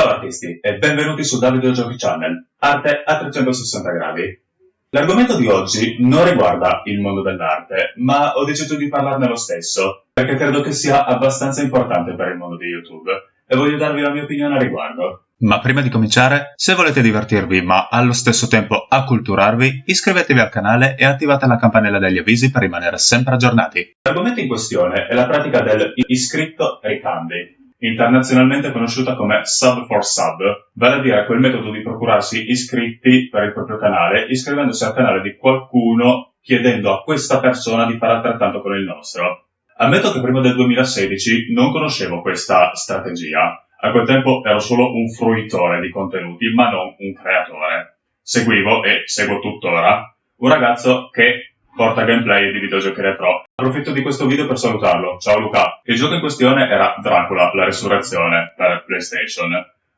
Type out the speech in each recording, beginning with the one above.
Ciao artisti e benvenuti su Davide Giochi Channel, arte a 360 gradi. L'argomento di oggi non riguarda il mondo dell'arte, ma ho deciso di parlarne lo stesso, perché credo che sia abbastanza importante per il mondo di YouTube e voglio darvi la mia opinione a riguardo. Ma prima di cominciare, se volete divertirvi ma allo stesso tempo acculturarvi, iscrivetevi al canale e attivate la campanella degli avvisi per rimanere sempre aggiornati. L'argomento in questione è la pratica del iscritto ricambi, internazionalmente conosciuta come sub for sub, vale a dire quel metodo di procurarsi iscritti per il proprio canale iscrivendosi al canale di qualcuno chiedendo a questa persona di fare altrettanto con il nostro. Ammetto che prima del 2016 non conoscevo questa strategia, a quel tempo ero solo un fruitore di contenuti, ma non un creatore. Seguivo, e seguo tuttora, un ragazzo che porta gameplay di videogiochi retro. Approfitto di questo video per salutarlo. Ciao Luca. Il gioco in questione era Dracula, la resurrezione, per PlayStation.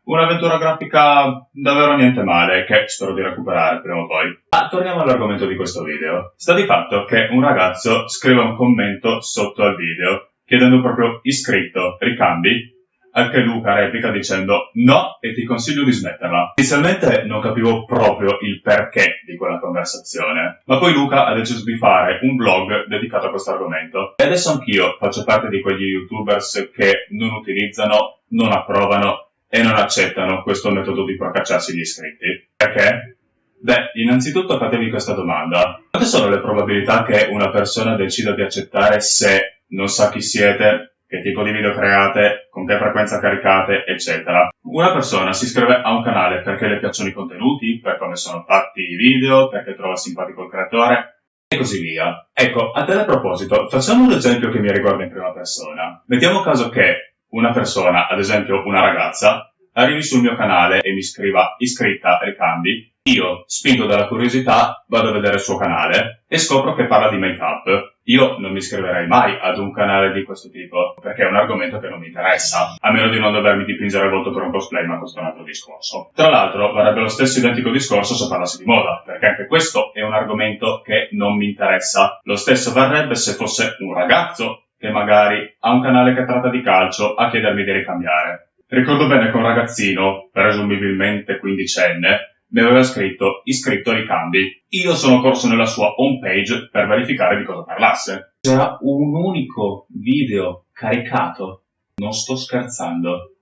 Un'avventura grafica davvero niente male, che spero di recuperare prima o poi. Ma torniamo all'argomento di questo video. Sta di fatto che un ragazzo scrive un commento sotto al video, chiedendo proprio iscritto, ricambi, anche Luca replica dicendo no e ti consiglio di smetterla. Inizialmente non capivo proprio il perché di quella conversazione, ma poi Luca ha deciso di fare un blog dedicato a questo argomento. E adesso anch'io faccio parte di quegli youtubers che non utilizzano, non approvano e non accettano questo metodo di procacciarsi gli iscritti. Perché? Beh, innanzitutto fatevi questa domanda. Quante sono le probabilità che una persona decida di accettare se non sa chi siete, che tipo di video create, con che frequenza caricate, eccetera. Una persona si iscrive a un canale perché le piacciono i contenuti, per come sono fatti i video, perché trova simpatico il creatore, e così via. Ecco, a tale proposito, facciamo un esempio che mi riguarda in prima persona. Mettiamo caso che una persona, ad esempio una ragazza, arrivi sul mio canale e mi scriva iscritta ricambi, io, spinto dalla curiosità, vado a vedere il suo canale e scopro che parla di make-up. Io non mi iscriverei mai ad un canale di questo tipo, perché è un argomento che non mi interessa, a meno di non dovermi dipingere il volto per un cosplay, ma questo è un altro discorso. Tra l'altro, varrebbe lo stesso identico discorso se parlassi di moda, perché anche questo è un argomento che non mi interessa. Lo stesso varrebbe se fosse un ragazzo che magari ha un canale che tratta di calcio a chiedermi di ricambiare. Ricordo bene che un ragazzino, presumibilmente quindicenne, mi aveva scritto iscritto ai cambi. Io sono corso nella sua homepage per verificare di cosa parlasse. C'era un unico video caricato. Non sto scherzando.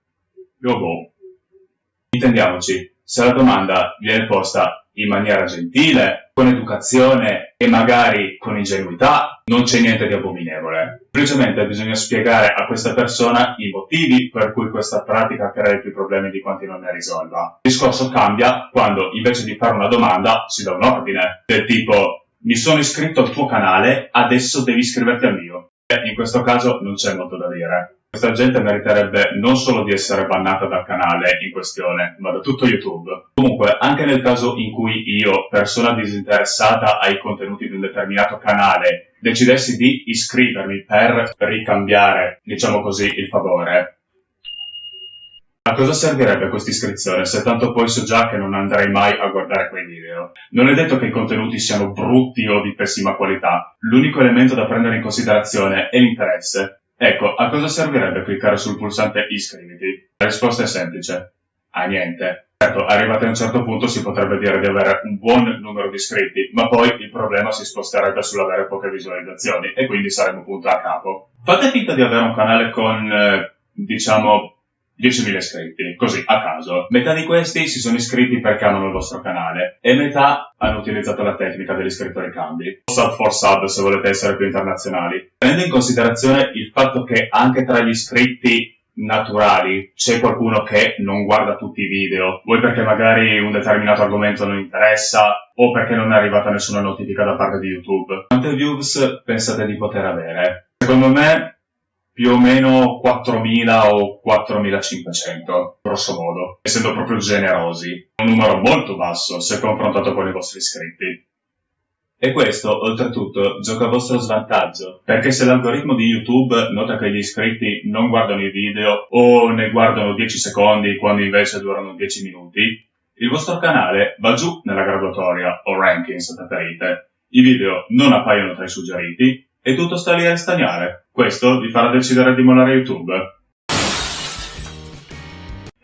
Io boh. Intendiamoci, se la domanda viene posta in maniera gentile, con educazione e magari con ingenuità, non c'è niente di abominevole. Semplicemente bisogna spiegare a questa persona i motivi per cui questa pratica crea più problemi di quanti non ne risolva. Il discorso cambia quando invece di fare una domanda si dà un ordine, del tipo mi sono iscritto al tuo canale, adesso devi iscriverti al mio. E in questo caso non c'è molto da dire. Questa gente meriterebbe non solo di essere bannata dal canale in questione, ma da tutto YouTube. Comunque, anche nel caso in cui io, persona disinteressata ai contenuti di un determinato canale, decidessi di iscrivermi per ricambiare, diciamo così, il favore, a cosa servirebbe questa iscrizione se tanto poi so già che non andrei mai a guardare quei video? Non è detto che i contenuti siano brutti o di pessima qualità, l'unico elemento da prendere in considerazione è l'interesse. Ecco, a cosa servirebbe cliccare sul pulsante iscriviti? La risposta è semplice. A niente. Certo, arrivati a un certo punto si potrebbe dire di avere un buon numero di iscritti, ma poi il problema si sposterebbe sull'avere poche visualizzazioni e quindi saremmo punto a capo. Fate finta di avere un canale con, eh, diciamo, 10.000 iscritti, così a caso. Metà di questi si sono iscritti perché amano il vostro canale e metà hanno utilizzato la tecnica dell'iscritto ricambi. Sub for sub se volete essere più internazionali. Prendendo in considerazione il fatto che anche tra gli iscritti naturali c'è qualcuno che non guarda tutti i video, vuoi perché magari un determinato argomento non interessa o perché non è arrivata nessuna notifica da parte di YouTube. Quante views pensate di poter avere? Secondo me più o meno 4.000 o 4.500, grosso modo, essendo proprio generosi. Un numero molto basso se confrontato con i vostri iscritti. E questo, oltretutto, gioca a vostro svantaggio, perché se l'algoritmo di YouTube nota che gli iscritti non guardano i video o ne guardano 10 secondi quando invece durano 10 minuti, il vostro canale va giù nella graduatoria o ranking se preferite. I video non appaiono tra i suggeriti e tutto sta lì a stagnare. Questo vi farà decidere di mollare YouTube.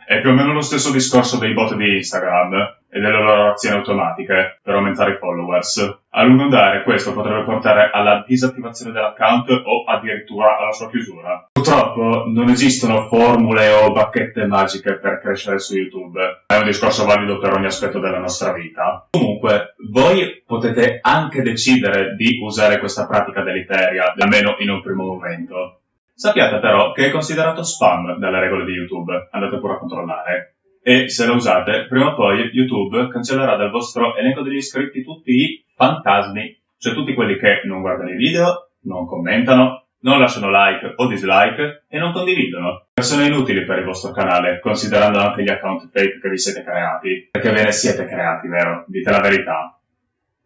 È più o meno lo stesso discorso dei bot di Instagram e delle loro azioni automatiche per aumentare i followers. A lungo andare questo potrebbe portare alla disattivazione dell'account o addirittura alla sua chiusura. Purtroppo non esistono formule o bacchette magiche per crescere su YouTube. È un discorso valido per ogni aspetto della nostra vita. Comunque, voi potete anche decidere di usare questa pratica deleteria, almeno in un primo momento. Sappiate però che è considerato spam dalle regole di YouTube, andate pure a controllare. E se lo usate, prima o poi YouTube cancellerà dal vostro elenco degli iscritti tutti i fantasmi, cioè tutti quelli che non guardano i video, non commentano, non lasciano like o dislike e non condividono. Persone inutili per il vostro canale, considerando anche gli account fake che vi siete creati. Perché ve ne siete creati, vero? Dite la verità.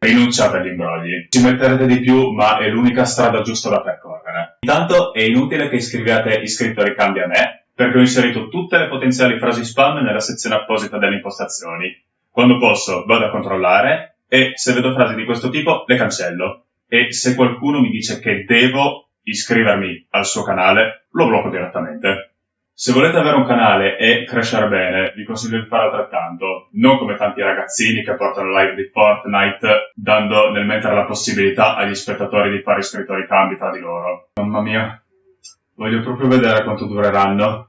Rinunciate agli imbrogli. Ci metterete di più, ma è l'unica strada giusta da percorrere. Intanto è inutile che iscriviate iscritto ricambi a me, perché ho inserito tutte le potenziali frasi spam nella sezione apposita delle impostazioni. Quando posso vado a controllare e se vedo frasi di questo tipo le cancello. E se qualcuno mi dice che devo iscrivermi al suo canale, lo blocco direttamente. Se volete avere un canale e crescere bene, vi consiglio di fare altrettanto, non come tanti ragazzini che portano live di Fortnite, dando nel mentre la possibilità agli spettatori di fare iscrittori cambi tra di loro. Mamma mia, voglio proprio vedere quanto dureranno.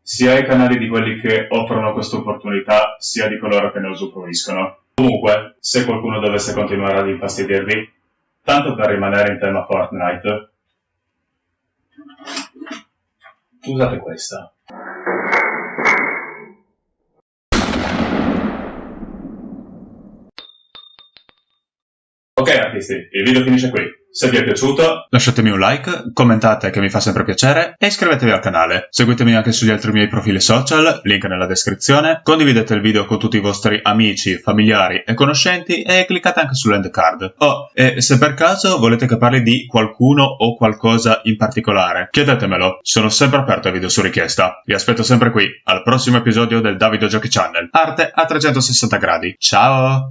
Sia i canali di quelli che offrono questa opportunità, sia di coloro che ne usufruiscono. Comunque, se qualcuno dovesse continuare ad infastidirvi, tanto per rimanere in tema Fortnite, Usate questa. Ok artisti, il video finisce qui. Se vi è piaciuto, lasciatemi un like, commentate che mi fa sempre piacere e iscrivetevi al canale. Seguitemi anche sugli altri miei profili social, link nella descrizione. Condividete il video con tutti i vostri amici, familiari e conoscenti e cliccate anche sull'end card. Oh, e se per caso volete che parli di qualcuno o qualcosa in particolare, chiedetemelo. Sono sempre aperto ai video su richiesta. Vi aspetto sempre qui, al prossimo episodio del Davido Giochi Channel. Arte a 360 gradi. Ciao!